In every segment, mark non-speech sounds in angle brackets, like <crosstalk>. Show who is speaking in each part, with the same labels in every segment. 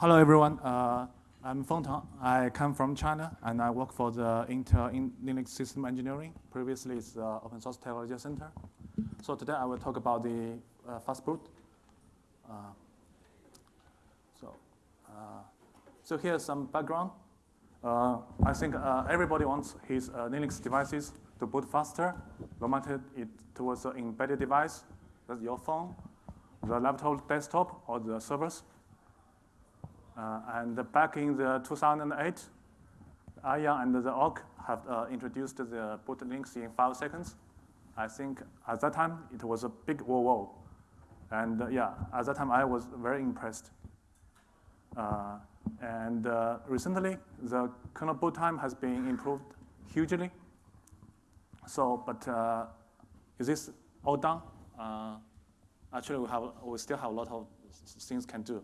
Speaker 1: Hello, everyone. Uh, I'm Feng Tang. I come from China, and I work for the Intel in Linux System Engineering. Previously, it's the Open Source Technology Center. So today, I will talk about the uh, fast boot. Uh, so, uh, so here's some background. Uh, I think uh, everybody wants his Linux devices to boot faster, no matter it towards an embedded device, that's your phone, the laptop, desktop, or the servers. Uh, and back in the 2008, Aya and the org have uh, introduced the boot Linux in five seconds. I think at that time, it was a big whoa whoa. And uh, yeah, at that time, I was very impressed. Uh, and uh, recently, the kernel boot time has been improved hugely. So, but uh, is this all done? actually, we, have, we still have a lot of things can do.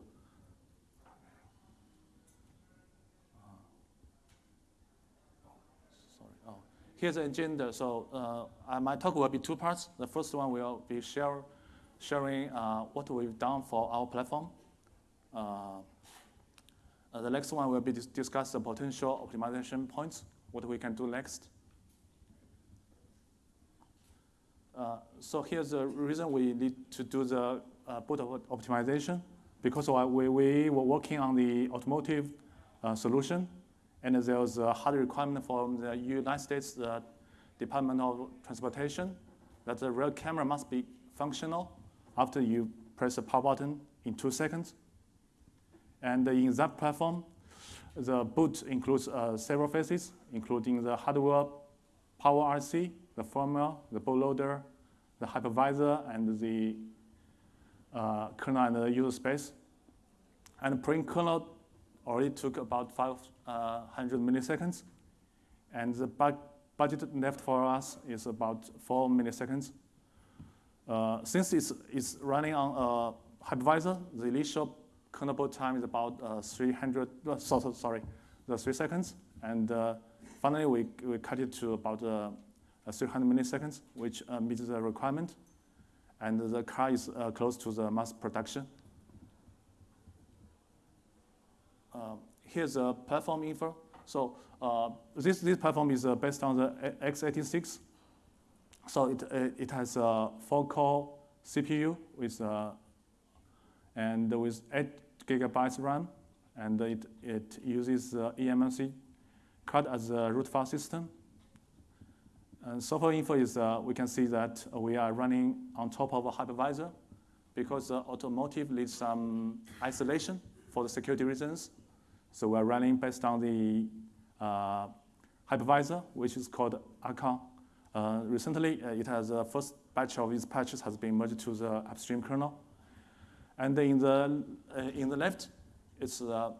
Speaker 1: Here's the agenda. So uh, my talk will be two parts. The first one will be share, sharing uh, what we've done for our platform. Uh, uh the next one will be dis discuss the potential optimization points, what we can do next. Uh, so here's the reason we need to do the uh, boot optimization, because we, we were working on the automotive solution and there's a hard requirement from the United States uh, Department of Transportation that the rear camera must be functional after you press the power button in two seconds. And in that platform, the boot includes uh, several phases, including the hardware power RC, the firmware, the bootloader, the hypervisor, and the uh, kernel and the user space. And pre-kernel already took about 500 uh, milliseconds. And the bu budget left for us is about 4 milliseconds. Uh, since it's, it's running on a hypervisor, the initial kernel time is about uh, 300, uh, so, so, sorry, the 3 seconds. And uh, finally, we, we cut it to about uh, 300 milliseconds, which meets the requirement. And the car is close to the mass production. Uh, here's a platform info. So uh, this, this platform is uh, based on the x86. So it, it has a four-core CPU with, and with 8 gigabytes RAM, and it, it uses eMMC card as a root file system. And software info is, uh, we can see that we are running on top of a hypervisor because the automotive needs some isolation for the security reasons. So we're running based on the uh, hypervisor, which is called ACRN. Uh, recently, uh, it has a first batch of its patches has been merged to the upstream kernel. And in the, uh, in the left, it's, uh,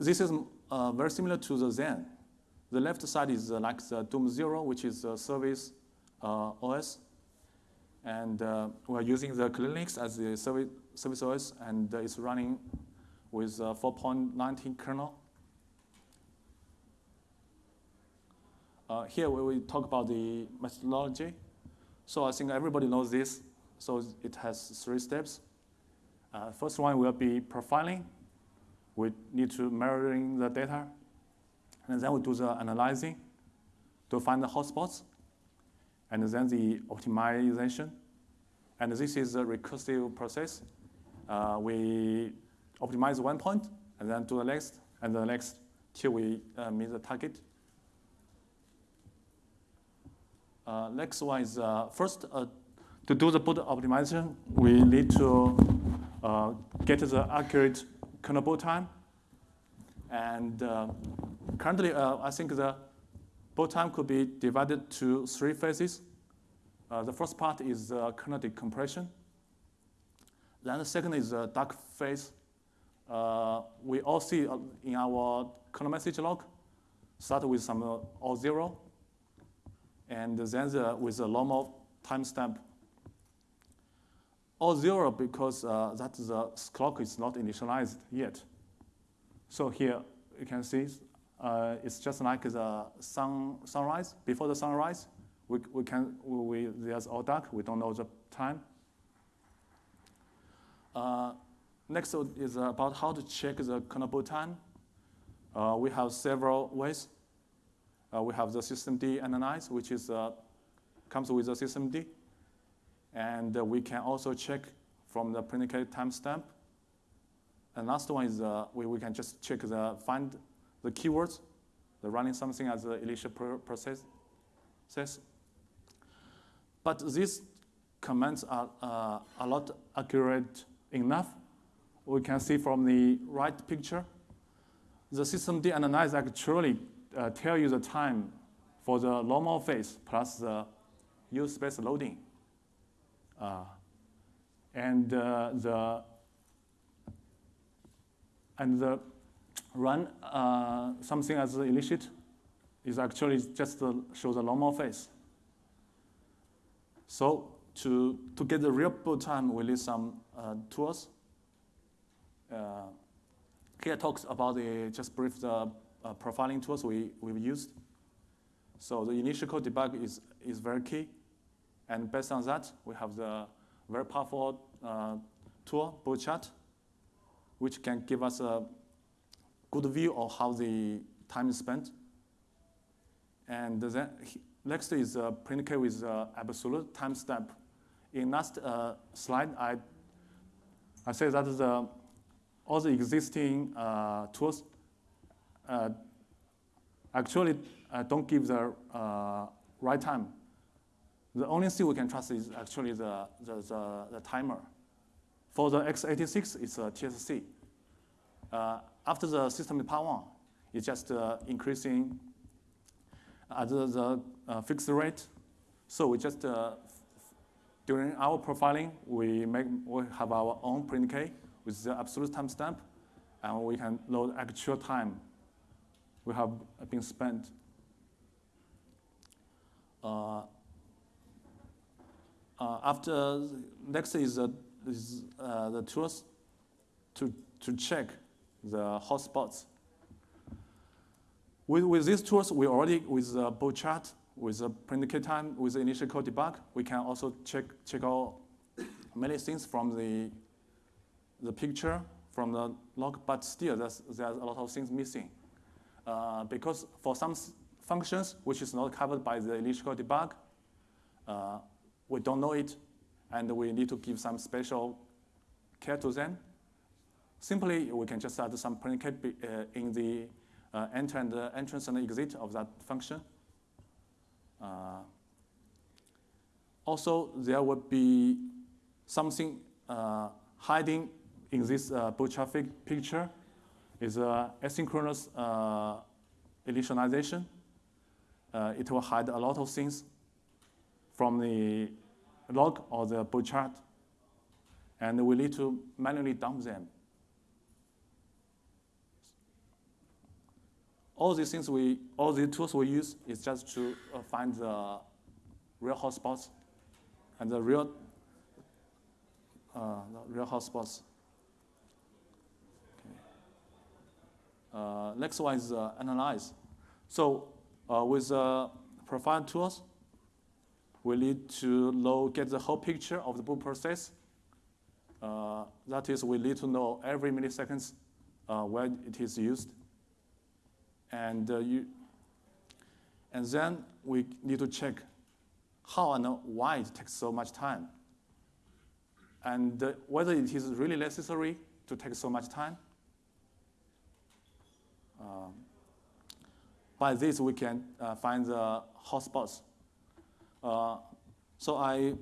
Speaker 1: this is uh, very similar to the Xen. The left side is like the Dom Zero, which is a service OS. And we're using the Linux as the service, service OS, and it's running with 4.19 kernel. Uh, here we will talk about the methodology. So I think everybody knows this. So it has three steps. Uh, first one will be profiling. We need to mirroring the data. And then we do the analyzing to find the hotspots. And then the optimization. And this is a recursive process. Uh, we optimize one point, and then do the next, and the next till we uh, meet the target. Uh, next one is uh, first, uh, to do the boot optimization, we need to uh, get the accurate kernel boot time. And uh, currently, I think the boot time could be divided to three phases. the first part is kernel decompression. Then the second is the dark phase, uh, we all see uh, in our kernel message log, start with some uh, all zero, and then the, with a normal timestamp. All zero because uh, that the clock is not initialized yet. So here you can see uh, it's just like the sun, sunrise. Before the sunrise, we, we can, we, there's all dark, we don't know the time. Uh, next is about how to check the kernel boot time. Uh, we have several ways. Uh, we have the systemd analyze, which is, uh, comes with the systemd. And uh, we can also check from the printk timestamp. And last one is uh, we, we can just check the find the keywords, the running something as the initial process. Says. But these commands are uh, a lot accurate enough. We can see from the right picture, the systemd analyze actually uh, tell you the time for the normal phase plus the use space loading. Uh, and uh, the and the run uh, something as initiate is actually just to show the normal phase. So to, to get the real boot time, we need some uh, tools. Here talks about the, just brief the uh, profiling tools we, we've used. So the initcall debug is, is very key. And based on that, we have the very powerful uh, tool, Bootchart, which can give us a good view of how the time is spent. And then next is uh, print with uh, absolute timestamp. In last uh, slide, I, I said that the, all the existing uh, tools uh, actually uh, don't give the right time. The only thing we can trust is actually the, the, the, the timer. For the x86, it's a TSC. Uh, after the system is power on, it's just uh, increasing at the, the uh, fixed rate. So we just, uh, during our profiling, we, make, we have our own print with the absolute timestamp, and we can load actual time we have been spent. Uh, uh, after next is, uh, is uh, the tools to, to check the hotspots. With, with these tools, we already, with the Bootchart, with the printk time, with the initcall debug, we can also check, check out many things from the, the picture, from the log, but still there's, there's a lot of things missing. Uh, because for some functions, which is not covered by the initial debug, uh, we don't know it, and we need to give some special care to them. Simply, we can just add some printk uh, in the uh, enter and uh, entrance and exit of that function. Uh, also, there would be something uh, hiding in this uh, Bootchart picture is asynchronous initialization. it will hide a lot of things from the log or the Bootchart, and we need to manually dump them. All these things we, all the tools we use is just to uh, find the real hotspots and the real, uh, the real hotspots. Okay. Uh, next one is analyze. So uh, with uh, profile tools, we need to know, get the whole picture of the boot process. Uh, that is, we need to know every milliseconds uh, when it is used. And, uh, you, and then we need to check how and why it takes so much time. And uh, whether it is really necessary to take so much time. Um, by this, we can uh, find the hotspots uh, so I,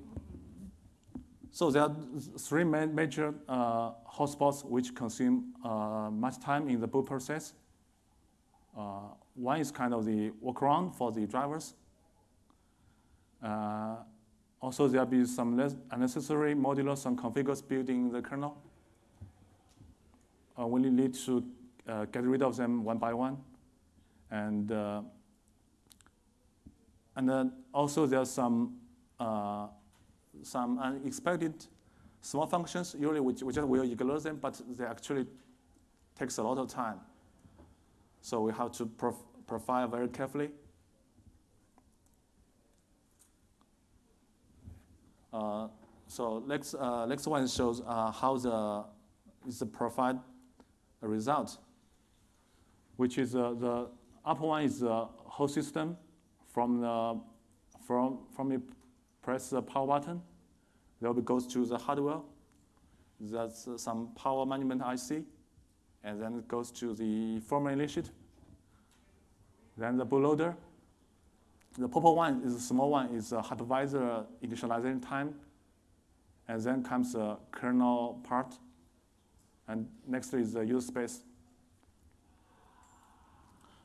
Speaker 1: so there are three main major uh, hotspots which consume uh, much time in the boot process. one is kind of the workaround for the drivers. also, there'll be some unnecessary modulus and configures building the kernel. Uh, need to uh, get rid of them one by one. And uh, and then also there's some, uh, some unexpected small functions. Usually we, we just will ignore them, but they actually takes a lot of time. So we have to prof profile very carefully. Uh, so next, uh, next one shows uh, how the is provide a result, which is uh, the upper one is the whole system from the from from you press the power button, then it goes to the hardware. That's uh, some power management IC, and then it goes to the firmware initiate. Then the bootloader. The purple one is the small one is a hypervisor initialization time, and then comes the kernel part, and next is the user space.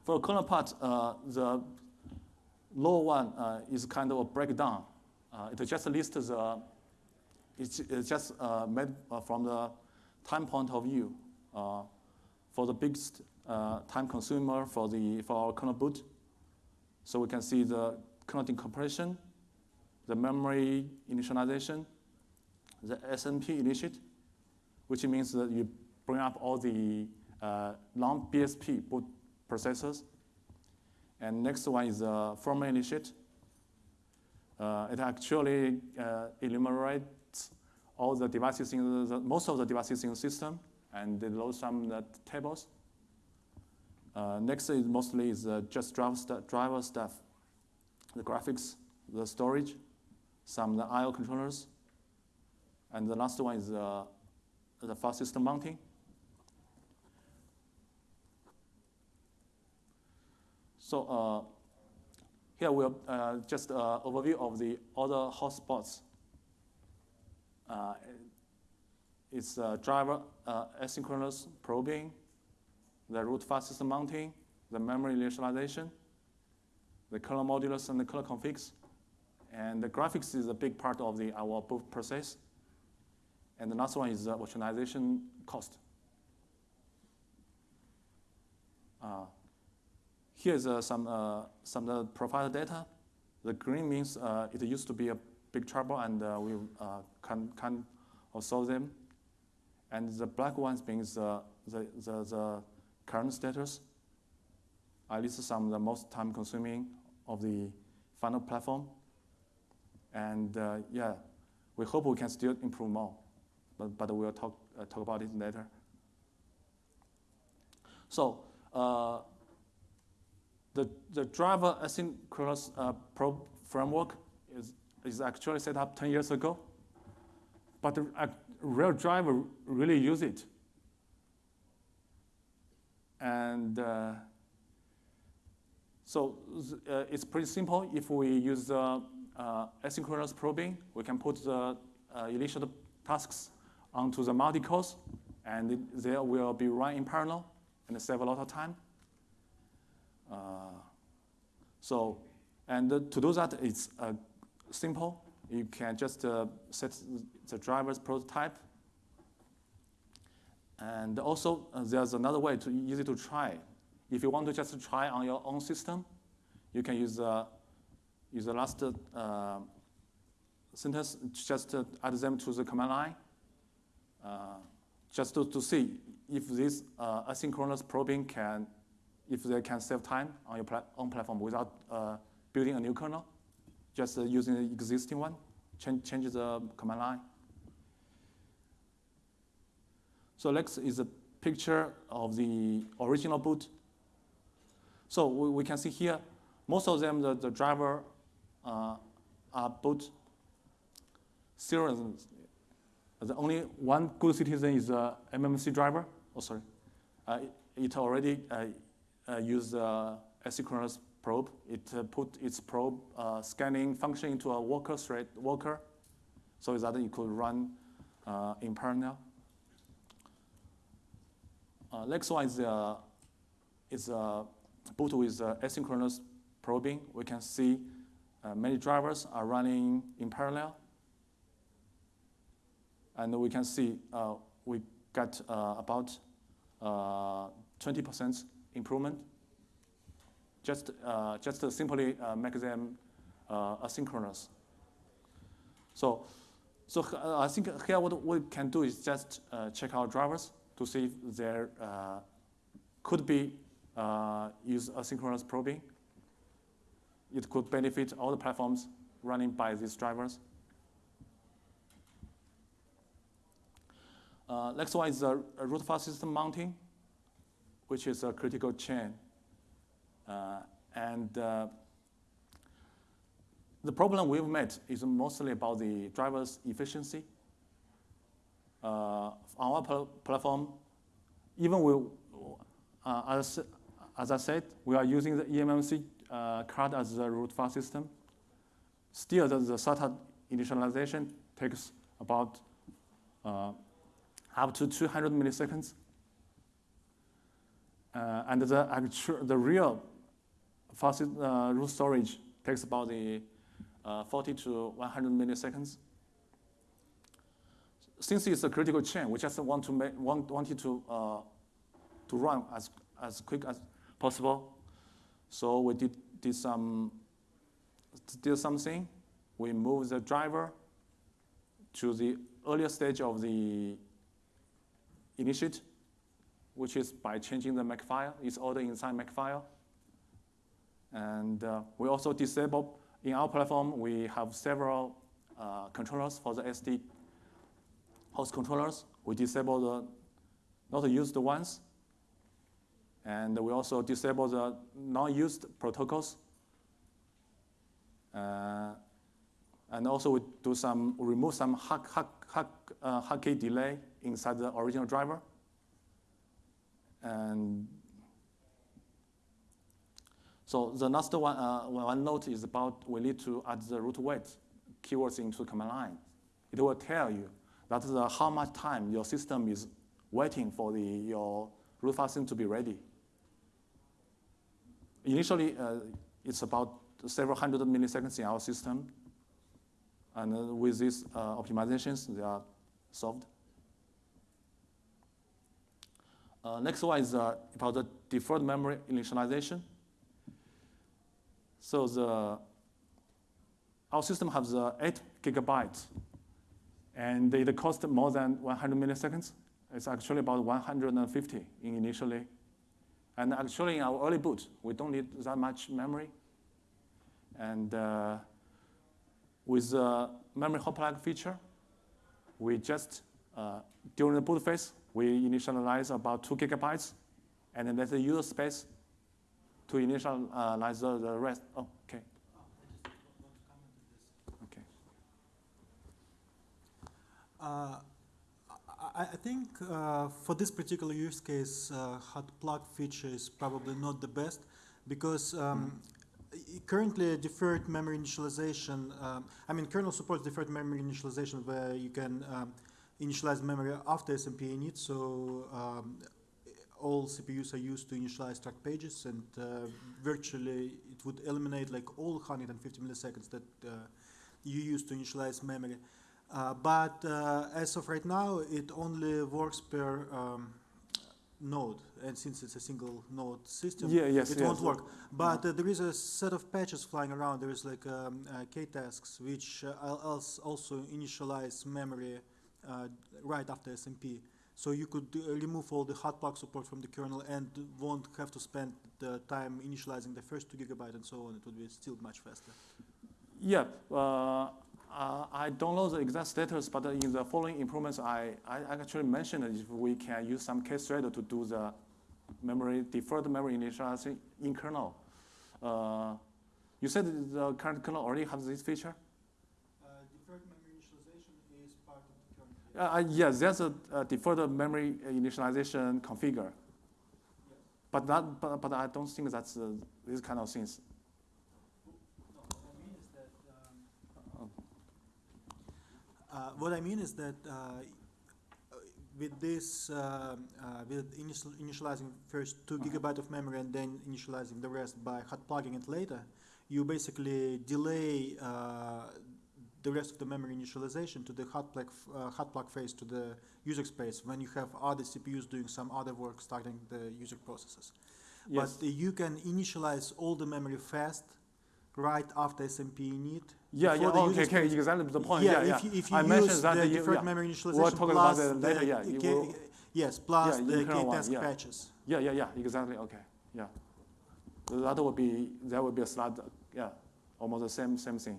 Speaker 1: For kernel part, uh, the lower one uh, is kind of a breakdown. Uh, it just lists the, it's, it's just made from the time point of view. For the biggest time consumer for, the, for our kernel boot, so we can see the kernel decompression, the memory initialization, the SMP initiate, which means that you bring up all the uh, non-BSP boot processors. And next one is the firmware initiate. Uh, it actually uh, enumerates all the devices in the, most of the devices in the system, and it loads some uh, tables. Uh, next is mostly is uh, just driver, st driver stuff, the graphics, the storage, some the I/O controllers, and the last one is uh, the file system mounting. So uh, here we'll uh, just uh, overview of the other hotspots. It's driver asynchronous probing, the root file system mounting, the memory initialization, the kernel modulus and the kernel configs. And the graphics is a big part of the our boot process. And the last one is the virtualization cost. Uh, Here's uh, some, uh, some uh, provider data. The green means uh, it used to be a big trouble and uh, we uh, can, can solve them. And the black ones means the, the, the current status. I list some of the most time consuming of the final platform. And yeah, we hope we can still improve more, but, but we'll talk, talk about it later. So the, the driver asynchronous uh, probe framework is, is actually set up 10 years ago, but the uh, real driver really use it. And uh, so uh, it's pretty simple. If we use the uh, asynchronous probing, we can put the uh, initial tasks onto the multi-cores, and it, they will be run in parallel and save a lot of time. Uh, so, and to do that, it's uh, simple. You can just uh, set the driver's probe type. And also, there's another way to easy to try. If you want to just try on your own system, you can use, uh, use the last uh, sentence, just uh, add them to the command line, uh, just to, to see if this uh, asynchronous probing can if they can save time on your pla own platform without uh, building a new kernel, just uh, using the existing one, change, change the command line. So next is a picture of the original boot. So we, we can see here, most of them, the, the driver uh, are boot serials. The only one good citizen is the MMC driver. Oh, sorry. Uh, it already uh, uh, use the asynchronous probe. It uh, put its probe uh, scanning function into a worker thread worker so that it could run in parallel. next one is, uh, is uh, boot with uh, asynchronous probing. We can see uh, many drivers are running in parallel. And we can see uh, we got about 20% improvement. Just, uh, just simply uh, make them uh, asynchronous. So, so uh, I think here what we can do is just uh, check our drivers to see if there uh, could be use asynchronous probing. It could benefit all the platforms running by these drivers. Uh, next one is the root file system mounting, which is a critical chain. Uh, and uh, the problem we've met is mostly about the driver's efficiency. Uh, our pl platform, even we, uh, as, as I said, we are using the eMMC uh, card as the root file system. Still, the, the SATA initialization takes about uh, up to 200 milliseconds. Uh, and the, actual, the real fast uh, root storage takes about the uh, 40 to 100 milliseconds. Since it's a critical chain, we just want to make, want, want it to, uh, to run as, as quick as possible. So we did, did some did something. We moved the driver to the earlier stage of the initiate, which is by changing the Makefile. It's ordered inside Makefile. And uh, we also disable, in our platform, we have several uh, controllers for the SD host controllers. We disable the not used ones. And we also disable the non-used protocols. Uh, and also we do some, remove some hack, hack, hack, uh, delay inside the original driver. And so the last one, uh, one note is about we need to add the root wait keywords into command line. It will tell you that the, how much time your system is waiting for the, your root system to be ready. Initially, uh, it's about several hundred milliseconds in our system. And uh, with these uh, optimizations, they are solved. Uh, next one is uh, about the deferred memory initialization. So the, our system has uh, 8 gigabytes, and it costs more than 100 milliseconds. It's actually about 150 initially. And actually, in our early boot, we don't need that much memory. And uh, with the memory plug feature, we just, uh, during the boot phase, we initialize about two gigabytes, and then there's a user space to initialize the, the rest. Oh, okay. Okay.
Speaker 2: Uh, I, I think uh, for this particular use case, uh, hot plug feature is probably not the best because um, currently deferred memory initialization, um, I mean kernel supports deferred memory initialization where you can um, initialize memory after SMP init. So um, all CPUs are used to initialize start pages, and uh, virtually it would eliminate like all 150 milliseconds that uh, you use to initialize memory. Uh, but uh, as of right now, it only works per um, node, and since it's a single node system,
Speaker 1: yeah, yes,
Speaker 2: it
Speaker 1: yes.
Speaker 2: won't work. But uh, there is a set of patches flying around. There is like um, uh, K-tasks, which also initialize memory uh, right after SMP. So you could uh, remove all the hot plug support from the kernel and won't have to spend the time initializing the first two gigabyte and so on. It would be still much faster.
Speaker 1: Yeah, uh, uh, I don't know the exact status, but in the following improvements, I, I actually mentioned if we can use some kthread to do the memory deferred memory initialization in kernel. Uh, you said the current kernel already has this feature? Uh, uh, yes, there's a, a deferred memory initialization configure. Yes. But, that, but, but I don't think that's uh, these kind of things.
Speaker 2: Uh, what I mean is that uh, with this, uh, with initial, initializing first 2 -huh. gigabyte of memory and then initializing the rest by hot plugging it later, you basically delay the rest of the memory initialization to the hot plug, uh, hot plug phase to the user space when you have other CPUs doing some other work starting the user processes. Yes. But uh, you can initialize all the memory fast right after SMP init.
Speaker 1: Yeah, yeah, okay, okay, exactly the point. Yeah, yeah,
Speaker 2: if you, if you I use that the deferred yeah. memory initialization
Speaker 1: we'll talk
Speaker 2: plus
Speaker 1: about later, yeah,
Speaker 2: K, yes, plus yeah, the K-task yeah. patches.
Speaker 1: Yeah, yeah, yeah, exactly, okay, yeah. That would be, that would be a slide, yeah, almost the same, same thing.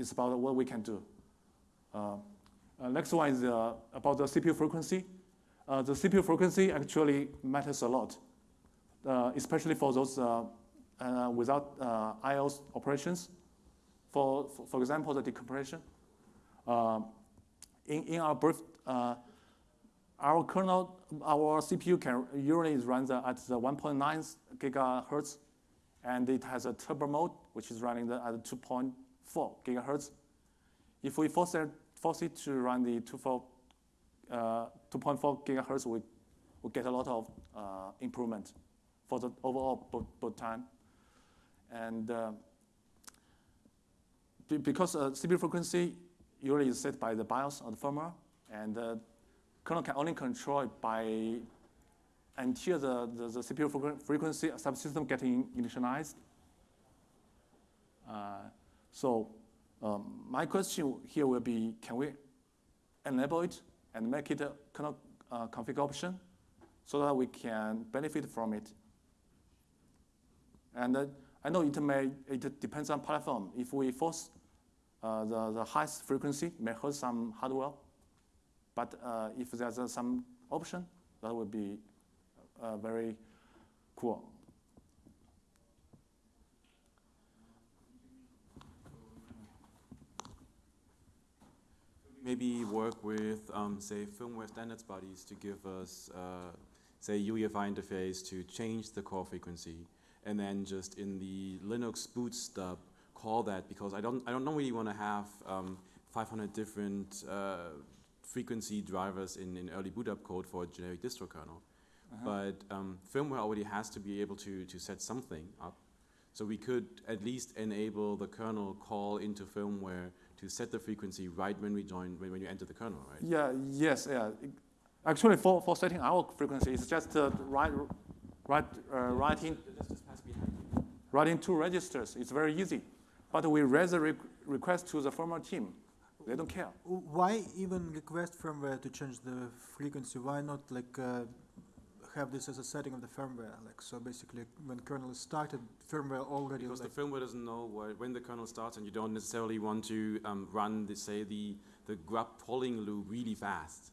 Speaker 1: It's about what we can do. Uh, Uh, next one is uh, about the CPU frequency. Uh, the CPU frequency actually matters a lot, especially for those without IOS operations. For, for, for example, the decompression. In, in our brief, our kernel, our CPU can usually run the, at the 1.9 gigahertz, and it has a turbo mode, which is running the, at 2.4 gigahertz. If we force it, force it to run the 2.4 uh, 2.4 gigahertz, we, we get a lot of uh, improvement for the overall boot, boot time. And uh, be- because uh, CPU frequency usually is set by the BIOS or the firmware, and uh, kernel can only control it by until the, the, the CPU frequency subsystem getting initialized. So um, my question here will be, can we enable it and make it a kernel uh, config option so that we can benefit from it? And uh, I know it may, it depends on platform. If we force uh, the, the highest frequency, may hurt some hardware. But uh, if there's uh, some option, that would be uh, very cool.
Speaker 3: Maybe work with, um, say, firmware standards bodies to give us, uh, say, UEFI interface to change the core frequency, and then just in the Linux boot stub call that because I don't, I don't really want to have um, 500 different uh, frequency drivers in, in early boot up code for a generic distro kernel.
Speaker 1: Uh-huh.
Speaker 3: But um, firmware already has to be able to, to set something up. So we could at least enable the kernel call into firmware to set the frequency right when we join, when, when you enter the kernel, right?
Speaker 1: Yeah, yes, yeah. Actually, for, for setting our frequency, it's just uh, write, write, uh, writing, writing two registers. It's very easy. But we raise a re- request to the firmware team. They don't care.
Speaker 2: Why even request firmware to change the frequency? Why not like uh, have this as a setting of the firmware? Like so, basically, when kernel is started, firmware already
Speaker 3: Because
Speaker 2: like
Speaker 3: the firmware doesn't know where, when the kernel starts, and you don't necessarily want to um, run, the, say, the, the grub polling loop really fast.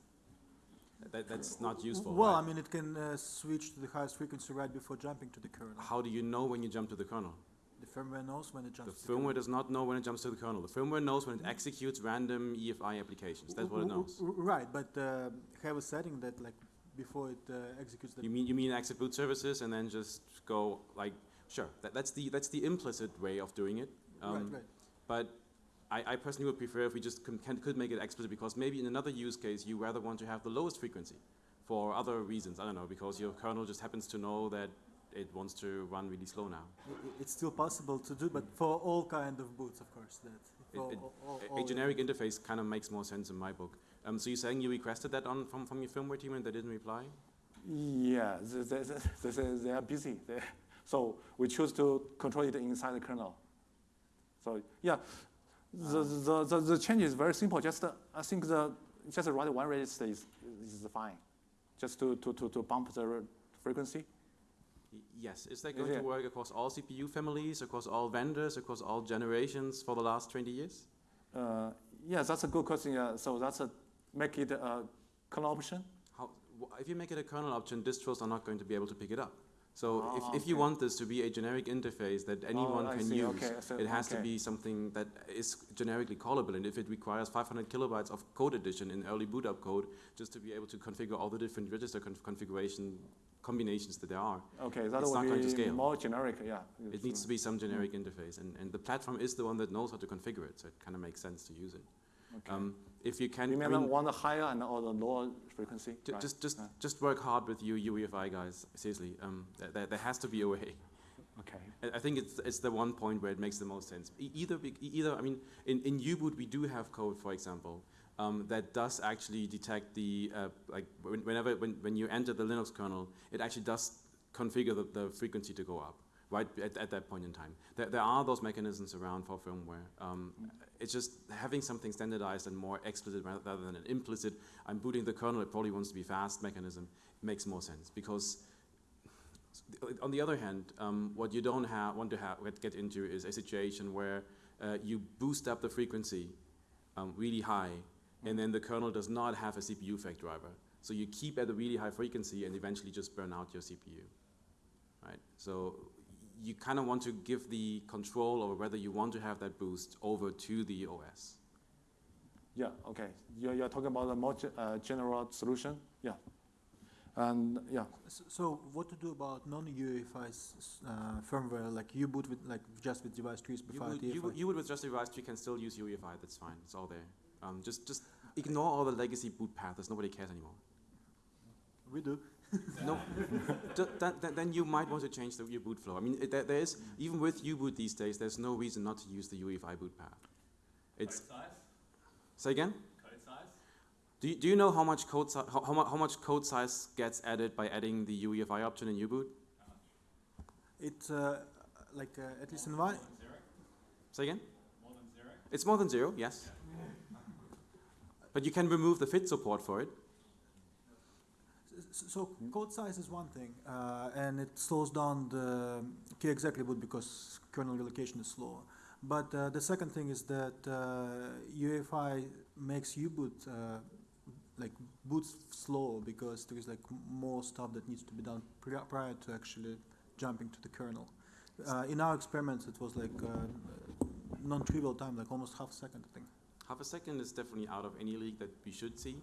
Speaker 3: That, that's not useful.
Speaker 2: Well,
Speaker 3: right?
Speaker 2: I mean, it can uh, switch to the highest frequency right before jumping to the kernel.
Speaker 3: How do you know when you jump to the kernel?
Speaker 2: The firmware knows when it
Speaker 3: The
Speaker 2: jumps. to
Speaker 3: firmware
Speaker 2: kernel.
Speaker 3: does not know when it jumps to the kernel. The firmware knows when it executes random EFI applications. That's what it knows.
Speaker 2: Right, but uh, have a setting that like before it uh, executes the.
Speaker 3: You mean you mean exit boot services and then just go like sure. That, that's the that's the implicit way of doing it.
Speaker 2: right,
Speaker 3: Um,
Speaker 2: right.
Speaker 3: But I, I personally would prefer if we just can, could make it explicit because maybe in another use case you rather want to have the lowest frequency for other reasons. I don't know because your kernel just happens to know that it wants to run really slow now.
Speaker 2: It's still possible to do, but for all kind of boots, of course. That
Speaker 3: it-
Speaker 2: all- all- all
Speaker 3: A generic interface kind of makes more sense in my book. Um, so you're saying you requested that on from, from your firmware team and they didn't reply?
Speaker 1: Yeah, they, they, they, they, are busy. They, so we choose to control it inside the kernel. So yeah, the, the, the, the change is very simple. Just uh, I think the just write one register is, is fine. Just to, to, to, to bump the frequency.
Speaker 3: Yes. Is that going
Speaker 1: yeah.
Speaker 3: to work across all CPU families, across all vendors, across all generations for the last 20 years?
Speaker 1: Uh, yeah, that's a good question. Yeah. So that's a make it a kernel option.
Speaker 3: How, if you make it a kernel option, distros are not going to be able to pick it up. So
Speaker 1: Ah,
Speaker 3: if, if you want this to be a generic interface that anyone
Speaker 1: oh,
Speaker 3: can
Speaker 1: see.
Speaker 3: use,
Speaker 1: Okay, so-
Speaker 3: it has to be something that is generically callable. And if it requires 500 kilobytes of code addition in early boot up code just to be able to configure all the different register conf- configuration combinations that there are,
Speaker 1: Okay, that
Speaker 3: It's not going to scale.
Speaker 1: more generic. Yeah.
Speaker 3: it needs to be some generic interface. And, and the platform is the one that knows how to configure it, so it kind of makes sense to use it.
Speaker 1: Okay.
Speaker 3: Um, if you can,
Speaker 1: you
Speaker 3: I
Speaker 1: mean,
Speaker 3: mean,
Speaker 1: one the higher and or the lower frequency? Right?
Speaker 3: Just, just,
Speaker 1: Yeah.
Speaker 3: just work hard with you UEFI guys. Seriously, um, there, there has to be a way.
Speaker 1: Okay.
Speaker 3: I- I think it's, it's the one point where it makes the most sense. Either, either. I mean, in, in U-boot we do have code, for example, um, that does actually detect the uh, like when- whenever when, when you enter the Linux kernel, it actually does configure the, the frequency to go up right at, at that point in time. There, there are those mechanisms around for firmware. Um, it's just having something standardized and more explicit rather than an implicit. I'm booting the kernel. It probably wants to be fast mechanism makes more sense because on the other hand, um, what you don't want to get into is a situation where uh, you boost up the frequency um, really high, and then the kernel does not have a CPU freq driver. So you keep at a really high frequency and eventually just burn out your CPU, right? So you kind of want to give the control over whether you want to have that boost over to the OS.
Speaker 1: Yeah, okay. You're, you're talking about a more uh, general solution? Yeah. And yeah,
Speaker 2: S- So what to do about non-UEFI s- s- uh, firmware like U-boot with like just with device trees
Speaker 3: You would, you, would, you would with just a device, you can still use UEFI, that's fine, it's all there. Um, just, just ignore all the legacy boot paths, nobody cares anymore.
Speaker 2: We do.
Speaker 3: No, th- that, that, then you might want to change the, your boot flow. I mean, it, there, there is, even with U-boot these days, there's no reason not to use the UEFI boot path. It's,
Speaker 4: Code size?
Speaker 3: say again?
Speaker 4: Code size?
Speaker 3: Do you, do you know how much code si- how, how, how much code size gets added by adding the UEFI option in U-boot?
Speaker 2: It uh, like uh, at least in my
Speaker 4: More zero?
Speaker 3: Say again?
Speaker 4: More than zero?
Speaker 3: It's more than zero, yes. But you can remove the fit support for it.
Speaker 2: So code size is one thing, uh, and it slows down the key boot because kernel relocation is slower. But uh, the second thing is that uh, UEFI makes U-boot uh, like boots slow because there is like more stuff that needs to be done pri- prior to actually jumping to the kernel. Uh, in our experiments, it was like uh, non-trivial time, like almost half a second, I think.
Speaker 3: Half a second is definitely out of any league that we should see.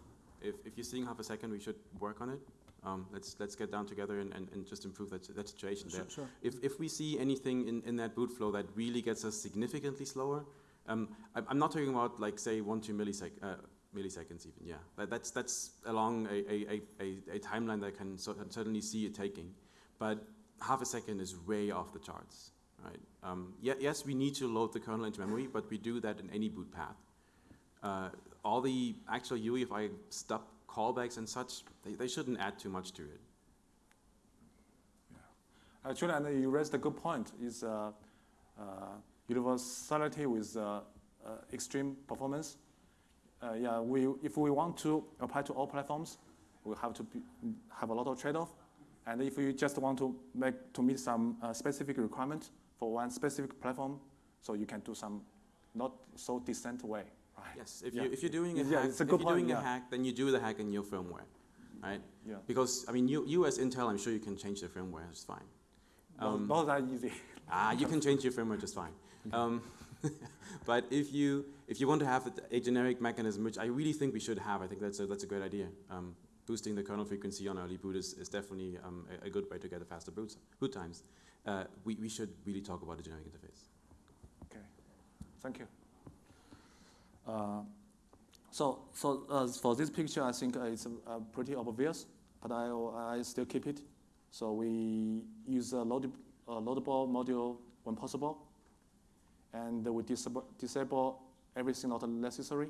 Speaker 3: If, if you're seeing half a second, we should work on it. Um, let's, let's get down together and, and, and just improve that, that situation there.
Speaker 2: Sure, sure.
Speaker 3: If, if we see anything in, in that boot flow that really gets us significantly slower, um, I'm, I'm not talking about like say one, two millisec, uh, milliseconds even, yeah. That, that's, that's along a, a, a, a, a timeline that I can cer- certainly see it taking. But half a second is way off the charts, right? Um, ye- yes, we need to load the kernel into memory, but we do that in any boot path. Uh, all the actual UEFI stub callbacks and such, they, they shouldn't add too much to it. Yeah.
Speaker 1: actually, and you raised a good point, is uh, uh, universality with uh, uh, extreme performance. Uh, yeah, we, if we want to apply to all platforms, we have to be, have a lot of trade-off. And if you just want to make to meet some uh, specific requirement for one specific platform, so you can do some not so decent way?
Speaker 3: Yes, if,
Speaker 1: Yeah.
Speaker 3: you, if you're doing a
Speaker 1: Yeah,
Speaker 3: hack, if you're doing
Speaker 1: point,
Speaker 3: a hack, then you do the hack in your firmware, right?
Speaker 1: Yeah.
Speaker 3: Because I mean, you, you as Intel, I'm sure you can change the firmware just fine.
Speaker 1: Not-
Speaker 3: Um,
Speaker 1: not that easy.
Speaker 3: Ah, you can change your firmware just fine. <laughs> Um, <laughs> but if you if you want to have a, a generic mechanism, which I really think we should have, I think that's a, that's a great idea. Um, boosting the kernel frequency on early boot is, is definitely um, a, a good way to get a faster boot, boot times. Uh, we, we should really talk about a generic interface.
Speaker 1: Okay, thank you. Uh, so, so uh, for this picture, I think uh, it's pretty obvious, but I, I still keep it. So we use a load, loadable module when possible, and we disable, disable everything not necessary,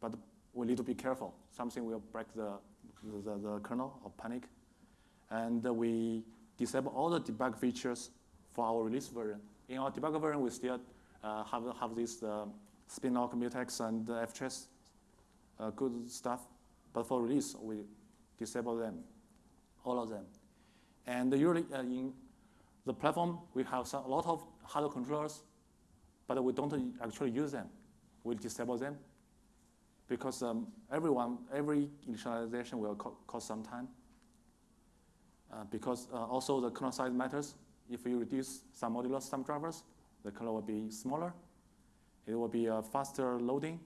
Speaker 1: but we need to be careful. Something will break the, the, the kernel or panic. And we disable all the debug features for our release version. In our debug version, we still uh, have, have this uh, spin-lock, mutex, and uh, uh, good stuff. But for release, we disable them, all of them. And usually uh, in the platform, we have some, a lot of hardware controllers, but we don't actually use them. We disable them because um, everyone, every initialization will co- cost some time. Uh, because uh, also the kernel size matters. If you reduce some modular some drivers, the kernel will be smaller. It will be a faster loading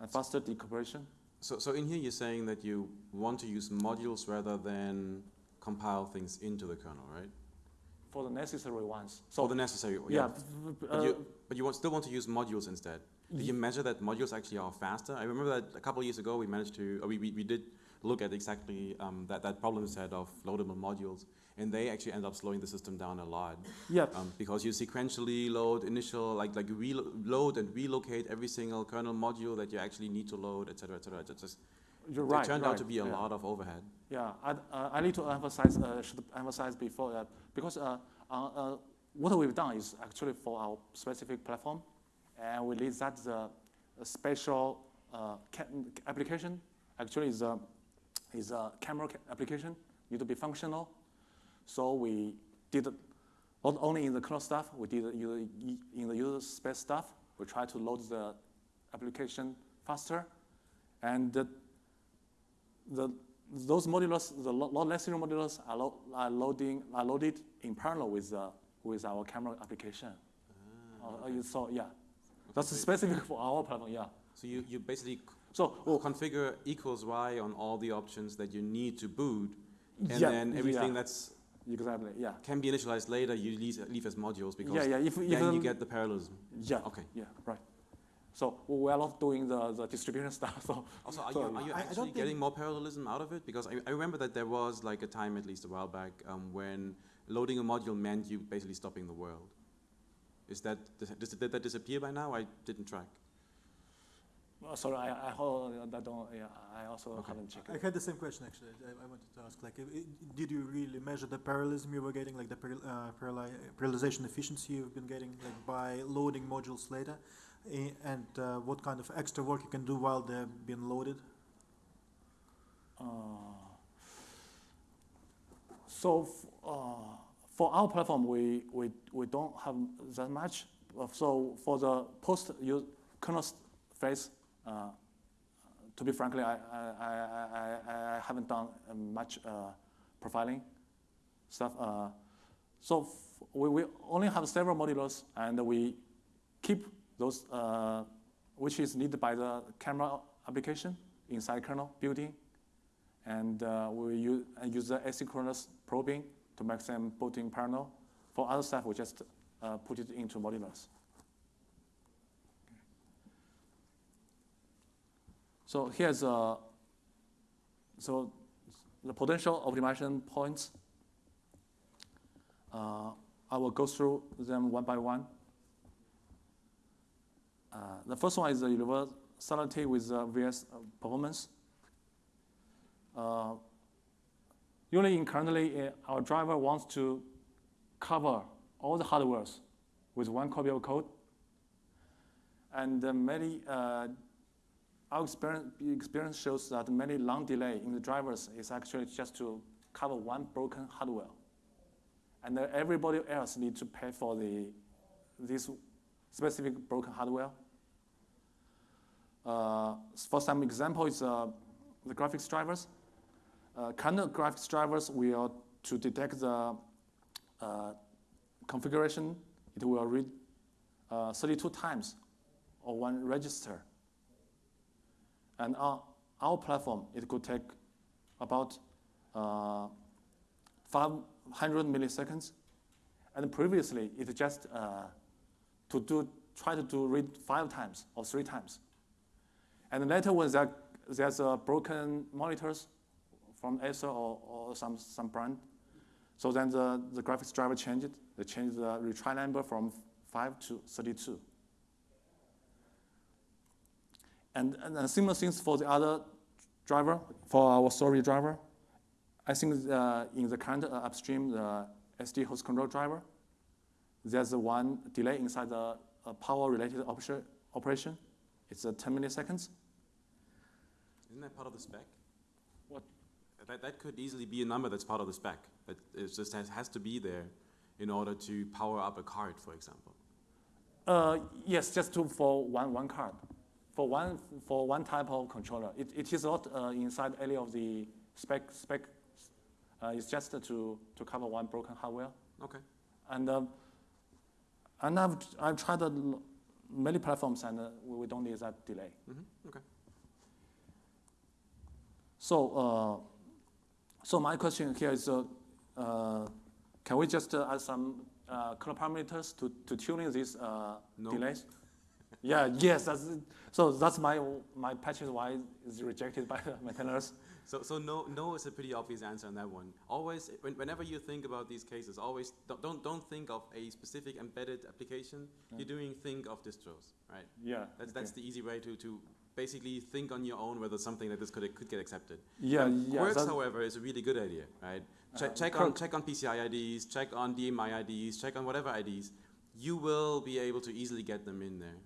Speaker 1: and faster decompression.
Speaker 3: So, so in here you're saying that you want to use modules rather than compile things into the kernel, right?
Speaker 1: for the necessary ones.
Speaker 3: For the necessary,
Speaker 1: yeah,
Speaker 3: yeah. But
Speaker 1: uh,
Speaker 3: you, but you want, still want to use modules instead. Do you measure that modules actually are faster? I remember that a couple of years ago we managed to, we, we, we did look at exactly um, that, that problem set of loadable modules, and they actually end up slowing the system down a lot.
Speaker 1: yeah,
Speaker 3: Um, because you sequentially load initial, like like you reload and relocate every single kernel module that you actually need to load, et cetera, et cetera. It just
Speaker 1: you're
Speaker 3: it
Speaker 1: right.
Speaker 3: turned
Speaker 1: right,
Speaker 3: out to be a
Speaker 1: yeah.
Speaker 3: lot of overhead.
Speaker 1: Yeah, I, uh, I need to emphasize, uh, should emphasize before that, because uh, uh, uh, what we've done is actually for our specific platform, and we leave that the a special uh, application actually is a, is a camera ca- application, need to be functional. So we did, not only in the kernel stuff, we did it in the user space stuff, we try to load the application faster, and the, the those modulars, the lo- load less zero modulars are, lo- are loading are loaded in parallel with uh, with our camera application. Uh, you saw, yeah, that's
Speaker 3: Okay.
Speaker 1: specific for our platform, yeah.
Speaker 3: So you, you basically
Speaker 1: So
Speaker 3: will configure equals y on all the options that you need to boot, and
Speaker 1: yeah,
Speaker 3: then everything
Speaker 1: yeah,
Speaker 3: that's
Speaker 1: exactly, yeah,
Speaker 3: can be initialized later, you leave, leave as modules because
Speaker 1: yeah, yeah. If
Speaker 3: then
Speaker 1: even
Speaker 3: you get the parallelism.
Speaker 1: yeah,
Speaker 3: Okay.
Speaker 1: yeah, right. So we are not doing the, the distribution <laughs> stuff. So
Speaker 3: Also, are
Speaker 1: So-
Speaker 3: you, are you actually getting more parallelism out of it? Because I, I remember that there was like a time, at least a while back, um, when loading a module meant you basically stopping the world. Is that, did that disappear by now? I didn't track.
Speaker 1: Uh, sorry, I I, hold, I don't. Yeah, I also
Speaker 3: Okay.
Speaker 1: haven't checked.
Speaker 2: I had the same question actually. I, I wanted to ask, like, i- i- did you really measure the parallelism you were getting, like the parallel, uh, parallel, parallelization efficiency you've been getting, like by loading modules later, and uh, what kind of extra work you can do while they're being loaded?
Speaker 1: Uh, so f- uh, for our platform, we, we, we don't have that much. Uh, So for the post use kernel phase, uh, to be frankly, I, I, I, I, haven't done uh, much uh, profiling stuff. So we, we only have several modulars, and we keep those which is needed by the camera application inside kernel building and we use, use the asynchronous probing to make them both in parallel. For other stuff, we just put it into modulars. So here's uh, so the potential optimization points. Uh, I will go through them one by one. Uh, the first one is the universality with uh, VS performance. Uh, usually currently, uh, our driver wants to cover all the hardwares with one copy of code. And uh, many, uh, our experience, shows that many long delay in the drivers is actually just to cover one broken hardware. And uh, everybody else need to pay for the, this specific broken hardware. Uh, for some example, uh, the graphics drivers. Uh, kind of graphics drivers will to detect the uh, configuration, it will read uh, 32 times or one register. And on our platform, it could take about uh, 500 milliseconds. And previously, it just uh, to do try to do read five times or three times. And later, when there, there's a broken monitors from Acer or, or some, some brand, so then the, the graphics driver changed it. They changed the retry number from 5 to 32. And, and, and similar things for the other driver, for our story driver. I think uh, in the current uh, upstream, the SD host control driver, there's a one delay inside the uh, power-related operation, operation. It's uh, 10 milliseconds.
Speaker 3: Isn't that part of the spec?
Speaker 1: What?
Speaker 3: That, that could easily be a number that's part of the spec. That it just has, has to be there in order to power up a card, for example.
Speaker 1: Uh, yes, just to, for one, one card. For one, for one type of controller. It, it is not uh, inside any of the spec. spec uh, it's just to, to cover one broken hardware.
Speaker 3: Okay.
Speaker 1: And, um, and I've, I've tried uh, many platforms and uh, we, don't need that delay.
Speaker 3: Mm-hmm. Okay.
Speaker 1: So, uh, so my question here is, uh, uh, can we just uh, add some uh, color parameters to, to tuning these uh,
Speaker 3: No.
Speaker 1: delays? Yeah, yes, that's, so that's my, my patch is why it's rejected by <laughs> the maintainers.
Speaker 3: So, so no, no is a pretty obvious answer on that one. Always, when, whenever you think about these cases, always don't, don't, don't think of a specific embedded application.
Speaker 1: Yeah.
Speaker 3: You're doing think of distros, right?
Speaker 1: Yeah.
Speaker 3: That's,
Speaker 1: okay.
Speaker 3: that's the easy way to, to basically think on your own whether something like this could, could get accepted.
Speaker 1: Yeah,
Speaker 3: Um,
Speaker 1: yeah.
Speaker 3: Works, however, is a really good idea, right? Check,
Speaker 1: Uh,
Speaker 3: check, on, check on PCI IDs, check on DMI IDs, check on whatever IDs. You will be able to easily get them in there.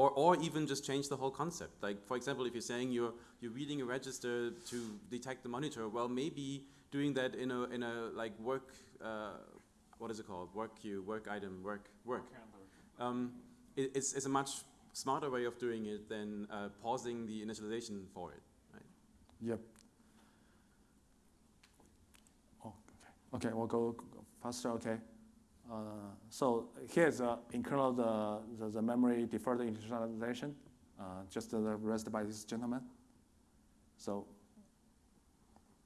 Speaker 3: Or, or even just change the whole concept. Like, for example, if you're saying you're, you're reading a register to detect the monitor, well, maybe doing that in a, in a like work, uh, what is it called? Work queue, work item, work, work. Um, it, it's, it's a much smarter way of doing it than uh, pausing the initialization for it. right?
Speaker 1: Yep. Oh, okay. Okay, we'll go go faster. Okay. Uh, so here's uh, in kernel the, the, the memory deferred initialization, uh, just uh, raised by this gentleman. So,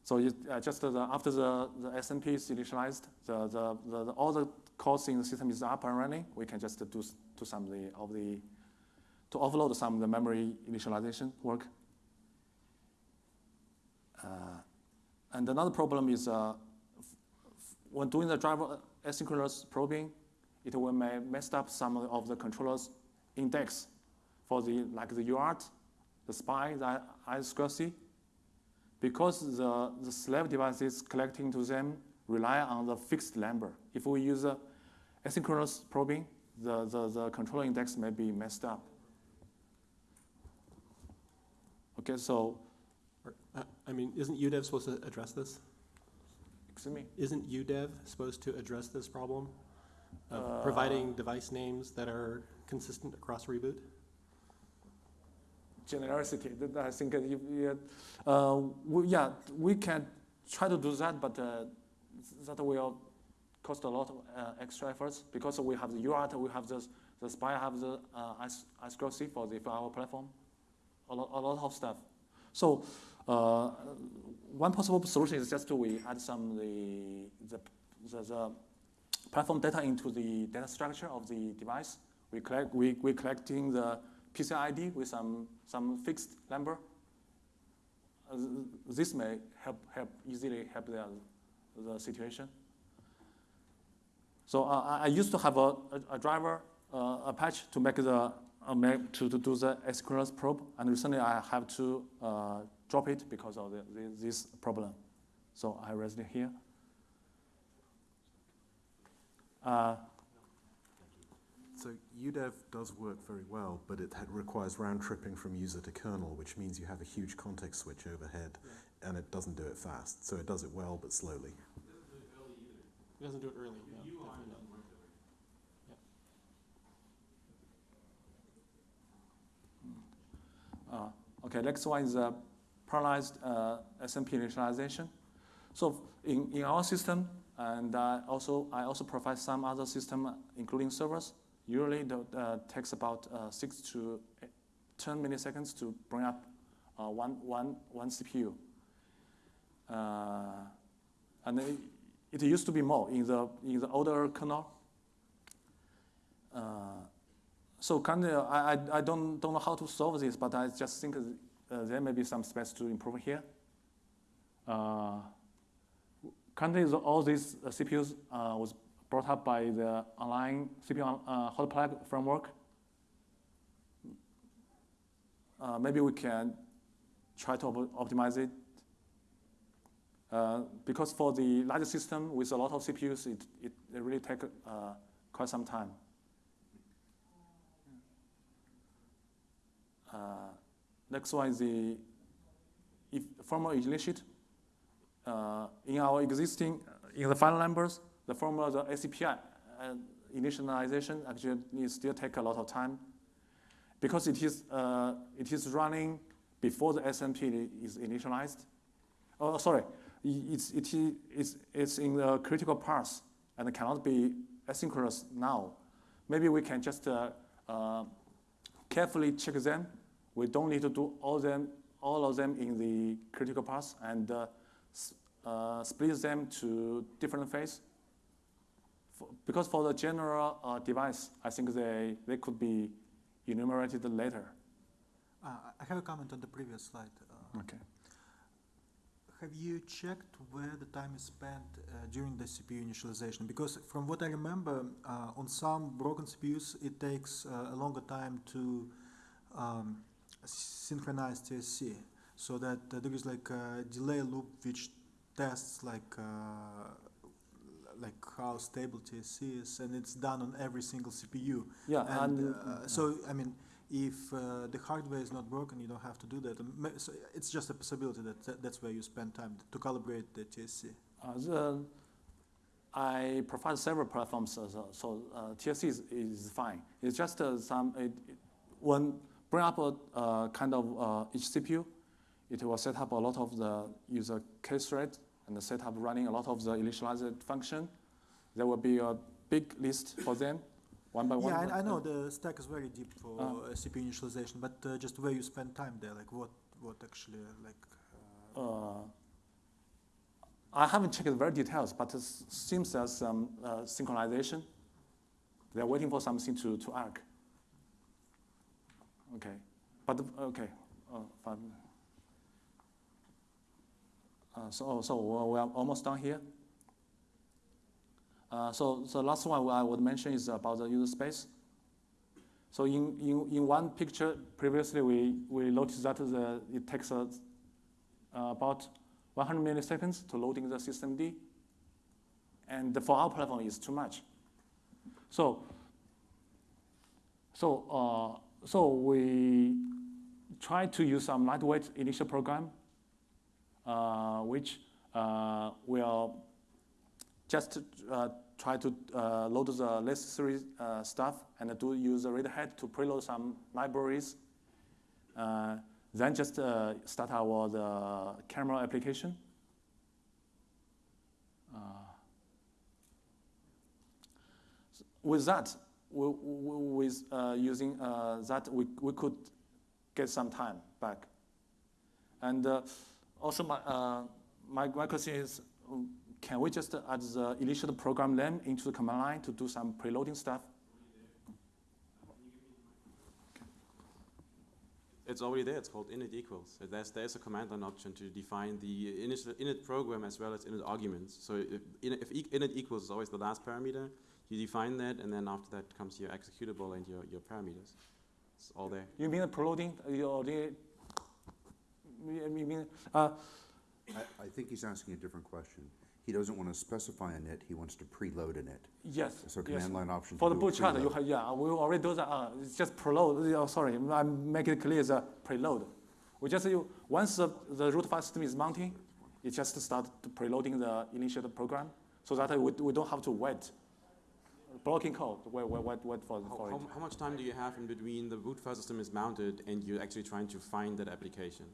Speaker 1: so uh, just the, after the, the SMP is initialized, the, the, the, the, all the calls in the system is up and running. We can just do, do some of the, of the to offload some of the memory initialization work. Uh, and another problem is uh, when doing the driver asynchronous probing, it will may mess up some of the controller's index for the like the UART, the SPI, the I2C, because the, the slave devices collecting to them rely on the fixed number. If we use asynchronous probing, the, the, the controller index may be messed up. Okay, so,
Speaker 4: uh, I mean, isn't UDEV supposed to address this?
Speaker 1: Excuse me.
Speaker 4: Isn't UDEV supposed to address this problem of
Speaker 1: Uh,
Speaker 4: providing device names that are consistent across reboot?
Speaker 1: generosity. I think you, uh, we, yeah, we can try to do that, but uh, that will cost a lot of uh, extra efforts because we have the UART, we have the, the SPI, have the uh, I2C for, the, for our platform, a lot, a lot of stuff. So uh, one possible solution is just to we add some the, the, the, the platform data into the data structure of the device. We collect, we, we collecting the PCI ID with some, some fixed number. Uh, this may help, help easily help the, the situation. So uh, I, I used to have a, a, a driver, uh, a patch to make the uh, make, to, to do the asynchronous probe, and recently I have to uh, drop it because of the, the, this problem. So I raised it here. Uh,
Speaker 5: So UDEV does work very well, but it requires round tripping from user to kernel, which means you have a huge context switch overhead, and it doesn't do it fast. So it does it well, but slowly.
Speaker 4: It doesn't do it early, no, definitely not.
Speaker 1: Uh, okay, next one is uh, parallelized uh, SMP initialization. So in, in our system, and uh, also I also provide some other system, including servers. Usually, it uh, takes about uh, six to eight- 10 milliseconds to bring up uh, one, one, one CPU. Uh, and it, it used to be more in the in the older kernel. So kind of, I, I, I don't, don't know how to solve this, but I just think uh, there may be some space to improve here. Uh, currently, all these uh, CPUs uh, was brought up by the online CPU hot plug framework. Uh, maybe we can try to op- optimize it. Because for the larger system with a lot of CPUs, it, it, it really take uh, quite some time. Uh, next one is the if formula initiate. Uh, in our existing, in the final numbers, the formula, the ACPI uh, initialization actually needs still take a lot of time because it is, uh, it is running before the SMP is initialized. Oh, sorry, i- it's, it it's, it's in the critical path and cannot be asynchronous now. Maybe we can just uh, uh, carefully check them. We don't need to do all them, all of them in the critical path and uh, uh, split them to different phase. For, because for the general uh, device, I think they, they could be enumerated later.
Speaker 2: Uh, I have a comment on the previous slide. Uh,
Speaker 1: Okay.
Speaker 2: Have you checked where the time is spent uh, during the CPU initialization? Because from what I remember, uh, on some broken CPUs, it takes uh, a longer time to um, synchronize TSC, so that uh, there is like a delay loop which tests like uh, like how stable TSC is, and it's done on every single CPU.
Speaker 1: Yeah,
Speaker 2: And
Speaker 1: and,
Speaker 2: uh, so, I mean, if uh, the hardware is not broken, you don't have to do that. So it's just a possibility that, that that's where you spend time to calibrate the TSC.
Speaker 1: Uh, the, I provide several platforms, so, so uh, TSC is, is fine. It's just uh, some, it, it, when bring up a uh, kind of uh, each CPU, it will set up a lot of the user case thread and set up running a lot of the initialized function. There will be a big list for them, one by one.
Speaker 2: Yeah, I, I know the stack is very deep for uh, CPU initialization, but uh, just where you spend time there, like what, what actually, like. Uh,
Speaker 1: Uh, I haven't checked the very details, but it seems there's some uh, synchronization. They're waiting for something to, to arc. Okay, but, okay, uh, fine. Uh, so, oh, so we are almost done here. Uh, so, the last one I would mention is about the user space. So in, in, in one picture, previously we, we noticed that the, it takes a uh, about 100 milliseconds to loading the systemd. And for our platform, it's too much. So, so, uh, so we try to use some lightweight initial program, uh, which uh, will just uh, try to uh, load the necessary uh, stuff and do use the readahead to preload some libraries. Uh, then just start our the camera application. With that, with uh, using uh, that, we, we could get some time back. And uh, also, my, uh, my, my question is, um, can we just add the initial program name into the command line to do some preloading stuff?
Speaker 3: It's already there, it's called init equals. There's, there's a command line option to define the init, init program as well as init arguments. So if, if init equals is always the last parameter, you define that, and then after that comes your executable and your, your parameters. It's all there.
Speaker 1: You mean the preloading? Uh, You mean, uh,
Speaker 6: I, I think he's asking a different question. He doesn't want to specify a NIT, he wants to preload a NIT.
Speaker 1: yes.
Speaker 6: So
Speaker 1: yes.
Speaker 6: command line option. to
Speaker 1: For the
Speaker 6: do a
Speaker 1: Bootchart, you have, yeah, we already do that. Uh, it's just preload. Oh, sorry, I make it clear. It's a preload. We just you once the, the root file system is mounting, it just start to preloading the initial program, so that we, we don't have to wait. Blocking code, wait, wait, wait for,
Speaker 3: How,
Speaker 1: for
Speaker 3: how, how much time do you have in between the boot file system is mounted and you're actually trying to find that application?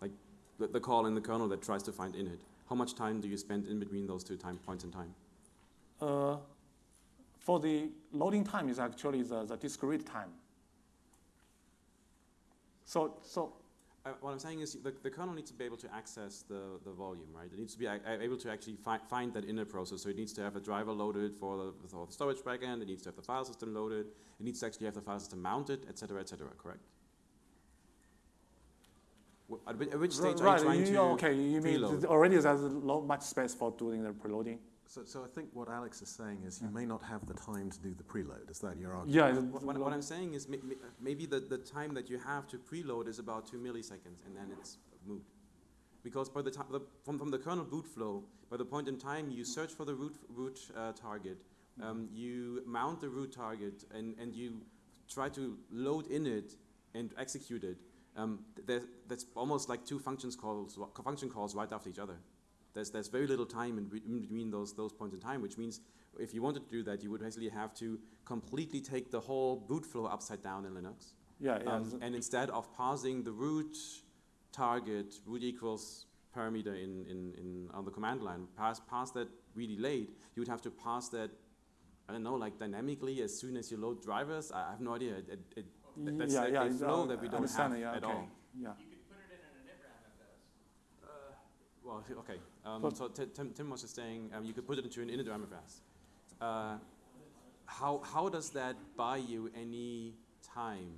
Speaker 3: Like the, the call in the kernel that tries to find init. How much time do you spend in between those two time points in time?
Speaker 1: Uh, for the loading time is actually the, the discrete time. So, so
Speaker 3: Uh, what I'm saying is the, the kernel needs to be able to access the, the volume, right? It needs to be able to actually fi find that inner process. So it needs to have a driver loaded for the, for the storage backend. It needs to have the file system loaded. It needs to actually have the file system mounted, et cetera, et cetera, correct? At which, at which stage are you
Speaker 1: right,
Speaker 3: trying
Speaker 1: you,
Speaker 3: to
Speaker 1: okay, you mean already there's not much space for doing the preloading.
Speaker 5: So, so I think what Alex is saying is you may not have the time to do the preload. Is that your argument?
Speaker 1: Yeah,
Speaker 3: What, what, what I'm saying is may, may, maybe the, the time that you have to preload is about two milliseconds and then it's moot. Because by the time, the, from, from the kernel boot flow, by the point in time you search for the root, root uh, target, um, you mount the root target and, and you try to load in it and execute it. Um, there's, that's almost like two functions calls, function calls right after each other. There's, there's very little time in, in between those, those points in time, which means if you wanted to do that, you would basically have to completely take the whole boot flow upside down in Linux.
Speaker 1: yeah, yeah.
Speaker 3: Um, and instead of parsing the root target, root equals parameter in, in, in on the command line, pass, pass that really late, you would have to pass that, I don't know, like dynamically as soon as you load drivers. I have no idea. It, it, it, that's
Speaker 1: yeah,
Speaker 3: like
Speaker 1: yeah,
Speaker 3: a flow that we don't
Speaker 1: understand
Speaker 3: have
Speaker 1: it, yeah,
Speaker 3: at
Speaker 1: okay.
Speaker 3: all.
Speaker 1: Yeah.
Speaker 3: Well, okay. Um, so Ti- Tim, Tim was just saying um, you could put it into an initramfs. Uh, how, how does that buy you any time?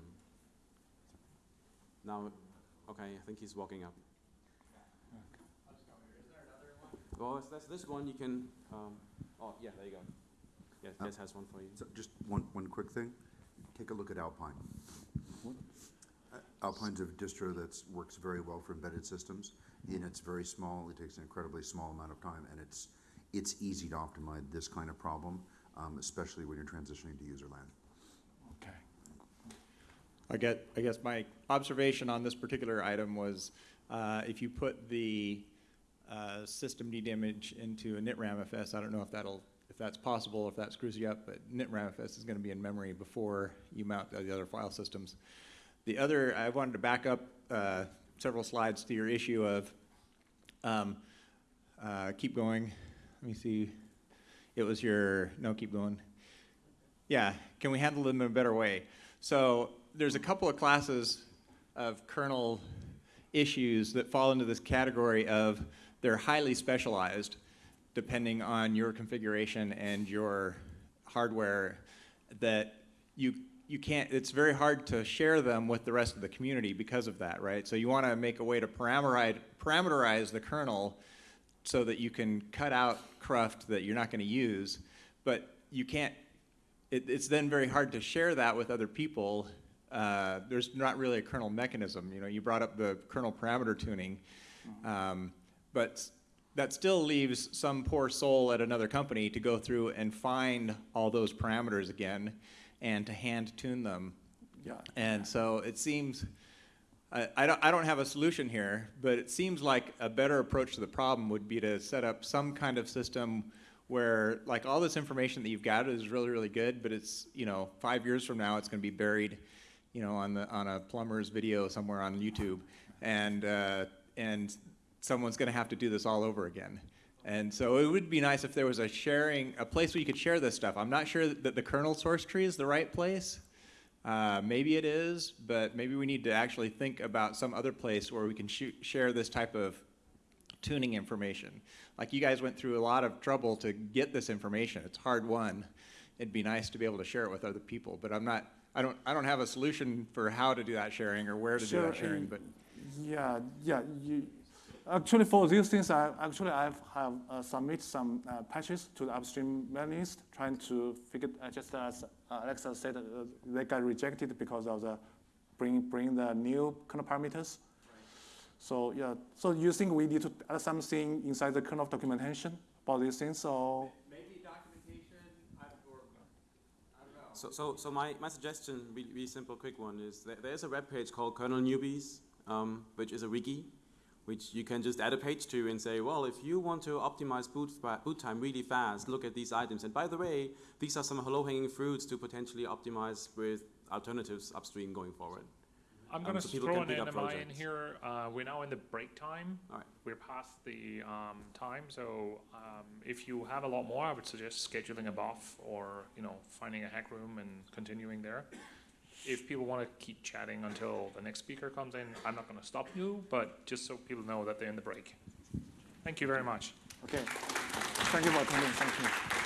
Speaker 3: Now, okay, I think he's walking up. Well, that's, that's this one you can, um, oh, yeah, there you go. Yeah,
Speaker 6: Uh,
Speaker 3: Des has one for you.
Speaker 6: So just one, one quick thing. Take a look at Alpine. Uh, Alpine's a distro that works very well for embedded systems, and it's very small. It takes an incredibly small amount of time, and it's, it's easy to optimize this kind of problem, um, especially when you're transitioning to user land.
Speaker 1: Okay.
Speaker 7: I get, I guess my observation on this particular item was, uh, if you put the, uh, systemd image into an initramfs, I don't know if that'll if that's possible, if that screws you up, but initramfs is gonna be in memory before you mount the other file systems. The other, I wanted to back up, uh, several slides to your issue of, um, uh, keep going, let me see, it was your, no, keep going. Yeah, can we handle them in a better way? So there's a couple of classes of kernel issues that fall into this category of they're highly specialized depending on your configuration and your hardware that you you can't it's very hard to share them with the rest of the community because of that right so you want to make a way to parameterize parameterize the kernel so that you can cut out cruft that you're not going to use but you can't it, it's then very hard to share that with other people. Uh, there's not really a kernel mechanism. You know, you brought up the kernel parameter tuning, um, but that still leaves some poor soul at another company to go through and find all those parameters again and to hand tune them.
Speaker 1: Yeah.
Speaker 7: And so it seems, I, I, don't, I don't have a solution here, but it seems like a better approach to the problem would be to set up some kind of system where like all this information that you've got is really, really good, but it's, you know, five years from now, it's going to be buried, you know, on the, on a plumber's video somewhere on YouTube. And, uh, and someone's going to have to do this all over again. And so it would be nice if there was a sharing, a place where you could share this stuff. I'm not sure that the kernel source tree is the right place. Uh, maybe it is, but maybe we need to actually think about some other place where we can share this type of tuning information. Like you guys went through a lot of trouble to get this information. It's hard won. It'd be nice to be able to share it with other people, but I'm not, I don't, I don't have a solution for how to do that sharing or where to do that sharing, but
Speaker 1: Yeah, yeah. You, actually, for these things, I actually I've have uh, submit some uh, patches to the upstream mailing list, trying to figure uh, just as uh, Alexa said, uh, they got rejected because of the bring bring the new kernel parameters. So yeah, so you think we need to add something inside the kernel documentation about these things, or
Speaker 7: maybe documentation, I, don't know.
Speaker 3: So, so, so my, my suggestion, really, really simple, quick one, is that there's a web page called Kernel Newbies, um, which is a wiki, which you can just add a page to and say, well, if you want to optimize boot, boot time really fast, look at these items. And by the way, these are some low-hanging fruits to potentially optimize with alternatives upstream going forward.
Speaker 8: I'm
Speaker 3: Um,
Speaker 8: going to
Speaker 3: so
Speaker 8: throw an NMI in here. Uh, we're now in the break time.
Speaker 3: All right.
Speaker 8: We're past the um, time, so um, if you have a lot more, I would suggest scheduling a BOF or you know finding a hack room and continuing there. If people want to keep chatting until the next speaker comes in, I'm not going to stop you, but just so people know that they're in the break. Thank you very much.
Speaker 1: okay. Thank you for attending. Thank you.